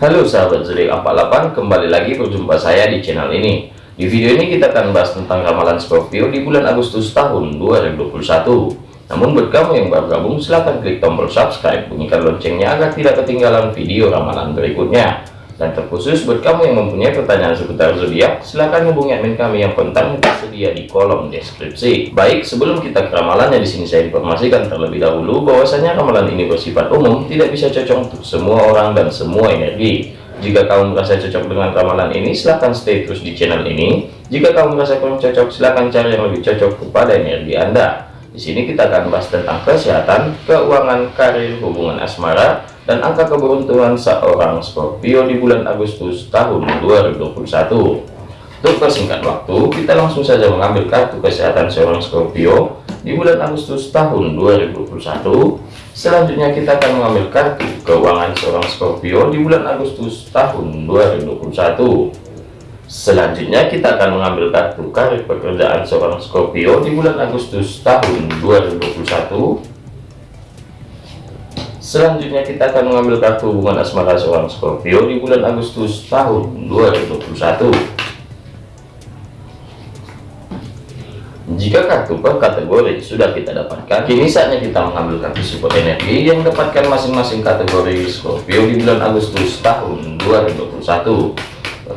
Halo sahabat zodiak 48 kembali lagi berjumpa saya di channel ini. Di video ini kita akan bahas tentang ramalan Scorpio di bulan Agustus tahun 2021 namun buat kamu yang baru gabung silahkan klik tombol subscribe bunyikan loncengnya agar tidak ketinggalan video ramalan berikutnya dan terkhusus buat kamu yang mempunyai pertanyaan seputar zodiak, silahkan hubungi admin kami yang kontaknya tersedia di kolom deskripsi. Baik, sebelum kita ke ramalannya di sini saya informasikan terlebih dahulu bahwasanya ramalan ini bersifat umum, tidak bisa cocok untuk semua orang dan semua energi. Jika kamu merasa cocok dengan ramalan ini, silahkan stay terus di channel ini. Jika kamu merasa kurang cocok, silahkan cari yang lebih cocok kepada energi Anda. Di sini kita akan bahas tentang kesehatan, keuangan, karir, hubungan asmara, dan angka keberuntungan seorang Scorpio di bulan Agustus tahun 2021 untuk persingkat waktu kita langsung saja mengambil kartu kesehatan seorang Scorpio di bulan Agustus tahun 2021 selanjutnya kita akan mengambil kartu keuangan seorang Scorpio di bulan Agustus tahun 2021 selanjutnya kita akan mengambil kartu karir pekerjaan seorang Scorpio di bulan Agustus tahun 2021 Selanjutnya kita akan mengambil kartu hubungan asmara seorang Scorpio di bulan Agustus tahun 2021. Jika kartu per kategori sudah kita dapatkan, kini saatnya kita mengambil kartu support energi yang dapatkan masing-masing kategori Scorpio di bulan Agustus tahun 2021.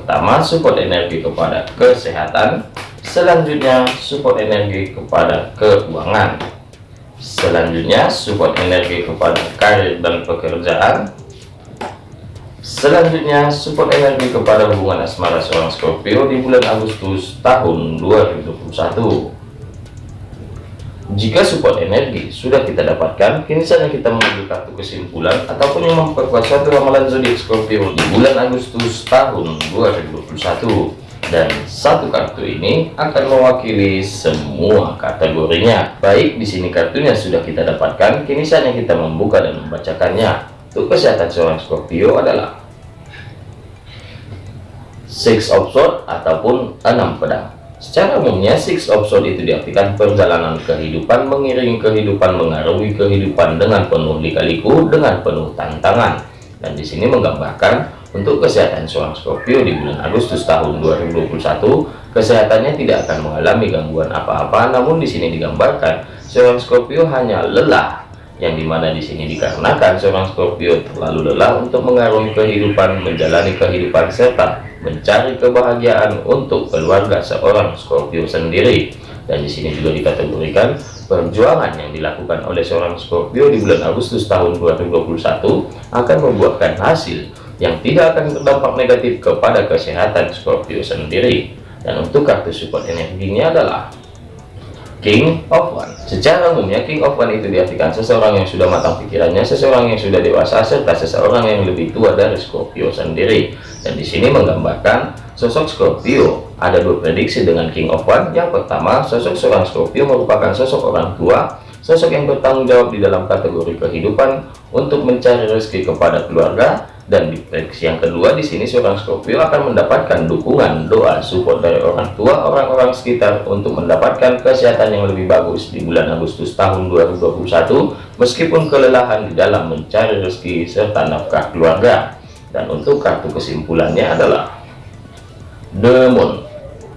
Pertama, support energi kepada kesehatan. Selanjutnya, support energi kepada keuangan selanjutnya support energi kepada karir dan pekerjaan selanjutnya support energi kepada hubungan asmara seorang Scorpio di bulan Agustus tahun 2021 jika support energi sudah kita dapatkan kini saatnya kita mengambil kartu kesimpulan ataupun yang memperkuat satu ramalan zodiak Scorpio di bulan Agustus tahun 2021 dan satu kartu ini akan mewakili semua kategorinya. Baik di sini kartunya sudah kita dapatkan kini saatnya kita membuka dan membacakannya. Untuk kesehatan seorang Scorpio adalah six of sword ataupun enam pedang secara umumnya six of sword itu diartikan perjalanan kehidupan mengiringi kehidupan mengarungi kehidupan dengan penuh lika-liku dengan penuh tantangan. Dan di sini menggambarkan untuk kesehatan seorang Scorpio di bulan Agustus tahun 2021, kesehatannya tidak akan mengalami gangguan apa-apa, namun di sini digambarkan seorang Scorpio hanya lelah, yang di mana di sini dikarenakan seorang Scorpio terlalu lelah untuk mengarungi kehidupan, menjalani kehidupan serta mencari kebahagiaan untuk keluarga seorang Scorpio sendiri. Dan di sini juga dikategorikan perjuangan yang dilakukan oleh seorang Scorpio di bulan Agustus tahun 2021 akan membuahkan hasil yang tidak akan berdampak negatif kepada kesehatan Scorpio sendiri dan untuk kartu support energinya adalah King of One secara umumnya King of One itu diartikan seseorang yang sudah matang pikirannya seseorang yang sudah dewasa serta seseorang yang lebih tua dari Scorpio sendiri. Dan di sini menggambarkan sosok Scorpio. Ada dua prediksi dengan King of One yang pertama sosok seorang Scorpio merupakan sosok orang tua sosok yang bertanggung jawab di dalam kategori kehidupan untuk mencari rezeki kepada keluarga dan di prediksi yang kedua di sini seorang Scorpio akan mendapatkan dukungan doa support dari orang tua orang-orang sekitar untuk mendapatkan kesehatan yang lebih bagus di bulan Agustus tahun 2021 meskipun kelelahan di dalam mencari rezeki serta nafkah keluarga dan untuk kartu kesimpulannya adalah The Moon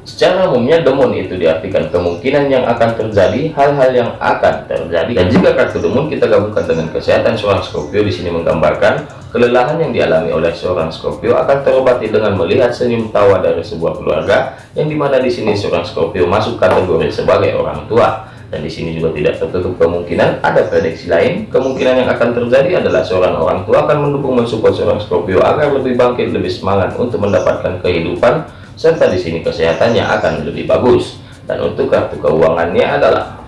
Secara umumnya demon itu diartikan kemungkinan yang akan terjadi, hal-hal yang akan terjadi. Dan jika kartu demon kita gabungkan dengan kesehatan seorang Scorpio di sini menggambarkan kelelahan yang dialami oleh seorang Scorpio akan terobati dengan melihat senyum tawa dari sebuah keluarga yang di mana di sini seorang Scorpio masuk kategori sebagai orang tua. Dan di sini juga tidak tertutup kemungkinan ada prediksi lain. Kemungkinan yang akan terjadi adalah seorang orang tua akan mendukung mensupport seorang Scorpio agar lebih bangkit, lebih semangat untuk mendapatkan kehidupan serta di sini kesehatannya akan lebih bagus dan untuk kartu keuangannya adalah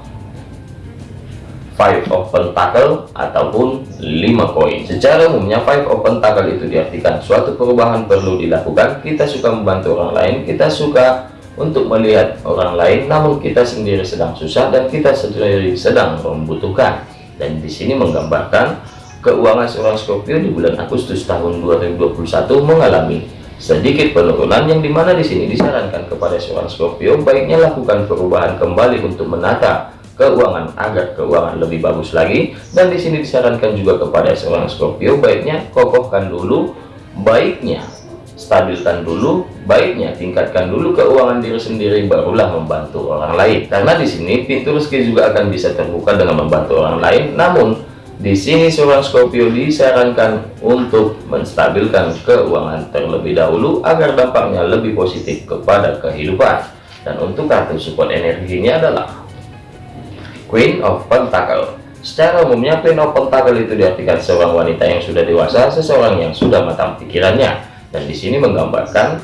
five of pentacle ataupun lima koin secara umumnya five of pentacle itu diartikan suatu perubahan perlu dilakukan. Kita suka membantu orang lain kita suka untuk melihat orang lain namun kita sendiri sedang susah dan kita sendiri sedang membutuhkan. Dan di sini menggambarkan keuangan seorang Scorpio di bulan Agustus tahun 2021 mengalami sedikit penurunan yang di mana di sini disarankan kepada seorang Scorpio baiknya lakukan perubahan kembali untuk menata keuangan agar keuangan lebih bagus lagi. Dan di sini disarankan juga kepada seorang Scorpio baiknya kokohkan dulu baiknya stabilkan dulu baiknya tingkatkan dulu keuangan diri sendiri barulah membantu orang lain. Karena di sini pintu rezeki juga akan bisa terbuka dengan membantu orang lain. Namun di sini seorang Scorpio disarankan untuk menstabilkan keuangan terlebih dahulu agar dampaknya lebih positif kepada kehidupan. Dan untuk kartu support energinya adalah Queen of Pentacle Secara umumnya Queen of Pentacle itu diartikan seorang wanita yang sudah dewasa, seseorang yang sudah matang pikirannya. Dan di sini menggambarkan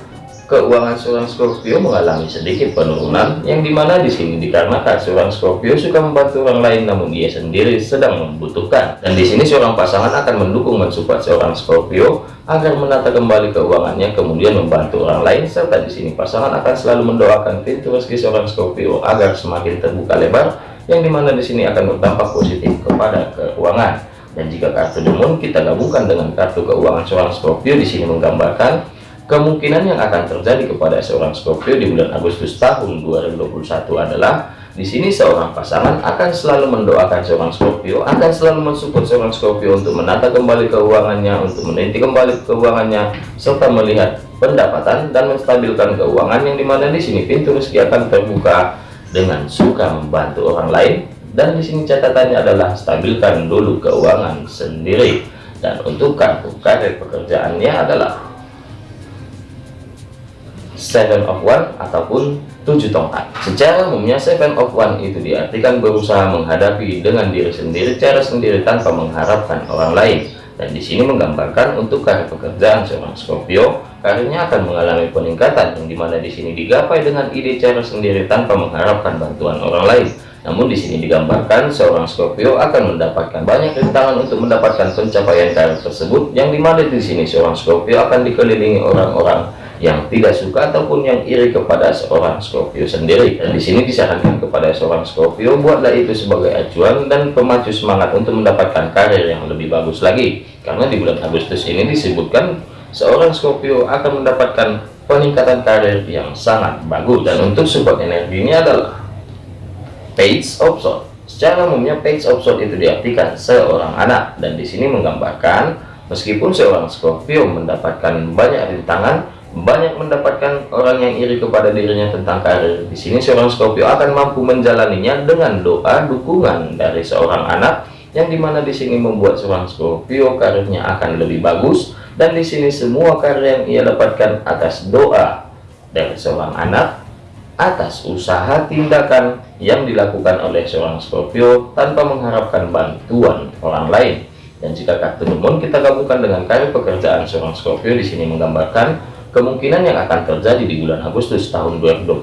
keuangan seorang Scorpio mengalami sedikit penurunan yang di mana di sini dikarenakan seorang Scorpio suka membantu orang lain namun dia sendiri sedang membutuhkan dan di sini seorang pasangan akan mendukung mensupport seorang Scorpio agar menata kembali keuangannya kemudian membantu orang lain serta di sini pasangan akan selalu mendoakan pintu rezeki seorang Scorpio agar semakin terbuka lebar yang di mana di sini akan berdampak positif kepada keuangan. Dan jika kartu demon kita gabungkan dengan kartu keuangan seorang Scorpio di sini menggambarkan kemungkinan yang akan terjadi kepada seorang Scorpio di bulan Agustus tahun 2021 adalah di sini seorang pasangan akan selalu mendoakan seorang Scorpio, akan selalu mensupport seorang Scorpio untuk menata kembali keuangannya, untuk meniti kembali keuangannya, serta melihat pendapatan dan menstabilkan keuangan yang di mana di sini pintu rezeki akan terbuka dengan suka membantu orang lain dan di sini catatannya adalah stabilkan dulu keuangan sendiri. Dan untuk kartu karir pekerjaannya adalah seven of one ataupun tujuh tongkat. Secara umumnya seven of one itu diartikan berusaha menghadapi dengan diri sendiri cara sendiri tanpa mengharapkan orang lain dan di sini menggambarkan untuk karir pekerjaan seorang Scorpio karirnya akan mengalami peningkatan yang di mana di sini digapai dengan ide cara sendiri tanpa mengharapkan bantuan orang lain. Namun di sini digambarkan seorang Scorpio akan mendapatkan banyak rintangan untuk mendapatkan pencapaian karir tersebut yang di mana di sini seorang Scorpio akan dikelilingi orang-orang yang tidak suka ataupun yang iri kepada seorang Scorpio sendiri. Dan di sini disarankan kepada seorang Scorpio buatlah itu sebagai acuan dan pemacu semangat untuk mendapatkan karir yang lebih bagus lagi. Karena di bulan Agustus ini disebutkan seorang Scorpio akan mendapatkan peningkatan karir yang sangat bagus. Dan untuk support energi ini adalah page of sword secara umumnya page of sword itu diartikan seorang anak. Dan di sini menggambarkan meskipun seorang Scorpio mendapatkan banyak rintangan banyak mendapatkan orang yang iri kepada dirinya tentang karir. Di sini seorang Scorpio akan mampu menjalaninya dengan doa dukungan dari seorang anak yang di mana di sini membuat seorang Scorpio karirnya akan lebih bagus dan di sini semua karya yang ia dapatkan atas doa dari seorang anak atas usaha tindakan yang dilakukan oleh seorang Scorpio tanpa mengharapkan bantuan orang lain. Dan jika kartu demon kita gabungkan dengan karya pekerjaan seorang Scorpio di sini menggambarkan Kemungkinan yang akan terjadi di bulan Agustus tahun 2021,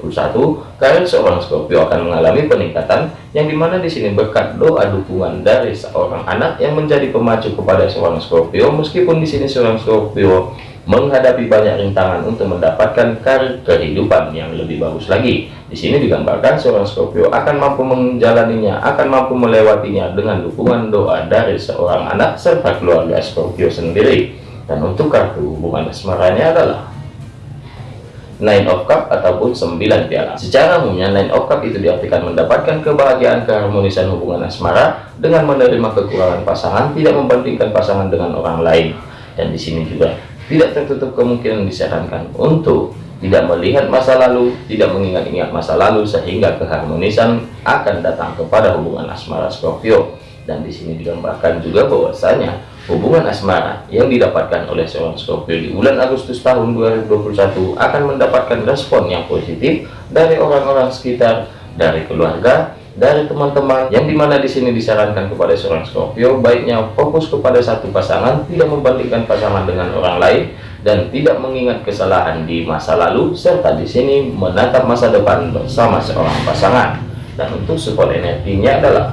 karir seorang Scorpio akan mengalami peningkatan yang di mana di sini berkat doa dukungan dari seorang anak yang menjadi pemacu kepada seorang Scorpio meskipun di sini seorang Scorpio menghadapi banyak rintangan untuk mendapatkan karir kehidupan yang lebih bagus lagi. Di sini digambarkan seorang Scorpio akan mampu menjalaninya, akan mampu melewatinya dengan dukungan doa dari seorang anak serta keluarga Scorpio sendiri. Dan untuk kartu hubungan asmaranya adalah nine of cup ataupun 9 piala secara umumnya nine of cup itu diartikan mendapatkan kebahagiaan keharmonisan hubungan asmara dengan menerima kekurangan pasangan tidak membandingkan pasangan dengan orang lain dan di sini juga tidak tertutup kemungkinan disarankan untuk tidak melihat masa lalu, tidak mengingat-ingat masa lalu sehingga keharmonisan akan datang kepada hubungan asmara Scorpio. Dan di sini digambarkan juga bahwasanya hubungan asmara yang didapatkan oleh seorang Scorpio di bulan Agustus tahun 2021 akan mendapatkan respon yang positif dari orang-orang sekitar, dari keluarga, dari teman-teman yang di mana di sini disarankan kepada seorang Scorpio baiknya fokus kepada satu pasangan tidak membandingkan pasangan dengan orang lain dan tidak mengingat kesalahan di masa lalu serta di sini menatap masa depan bersama seorang pasangan. Dan untuk support energinya adalah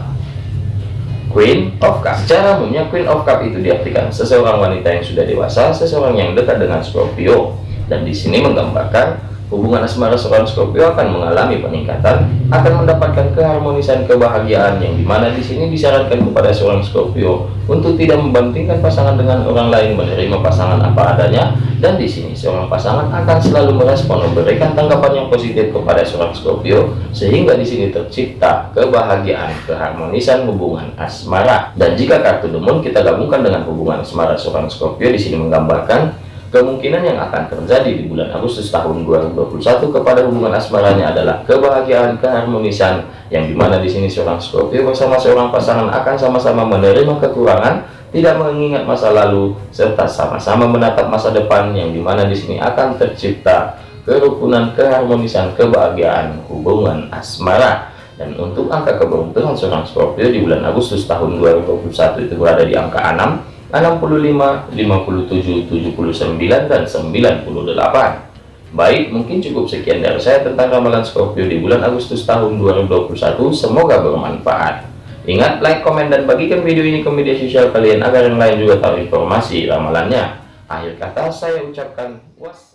Queen of Cup Secara umumnya Queen of Cup itu diartikan seseorang wanita yang sudah dewasa, seseorang yang dekat dengan Scorpio. Dan di sini menggambarkan hubungan asmara seorang Scorpio akan mengalami peningkatan, akan mendapatkan keharmonisan kebahagiaan yang di mana di sini disarankan kepada seorang Scorpio untuk tidak membandingkan pasangan dengan orang lain, menerima pasangan apa adanya, dan di sini seorang pasangan akan selalu merespon memberikan tanggapan yang positif kepada seorang Scorpio sehingga di sini tercipta kebahagiaan, keharmonisan hubungan asmara. Dan jika kartu demon kita gabungkan dengan hubungan asmara seorang Scorpio di sini menggambarkan Kemungkinan yang akan terjadi di bulan Agustus tahun 2021 kepada hubungan asmaranya adalah kebahagiaan, keharmonisan, yang di mana di sini seorang Scorpio bersama seorang pasangan akan sama-sama menerima kekurangan, tidak mengingat masa lalu, serta sama-sama menatap masa depan, yang di mana di sini akan tercipta kerukunan, keharmonisan, kebahagiaan, hubungan asmara. Dan untuk angka keberuntungan seorang Scorpio di bulan Agustus tahun 2021 itu berada di angka 6, 65, 57, 79, dan 98. Baik, mungkin cukup sekian dari saya tentang ramalan Scorpio di bulan Agustus tahun 2021. Semoga bermanfaat. Ingat, like, komen, dan bagikan video ini ke media sosial kalian agar yang lain juga tahu informasi ramalannya. Akhir kata saya ucapkan was.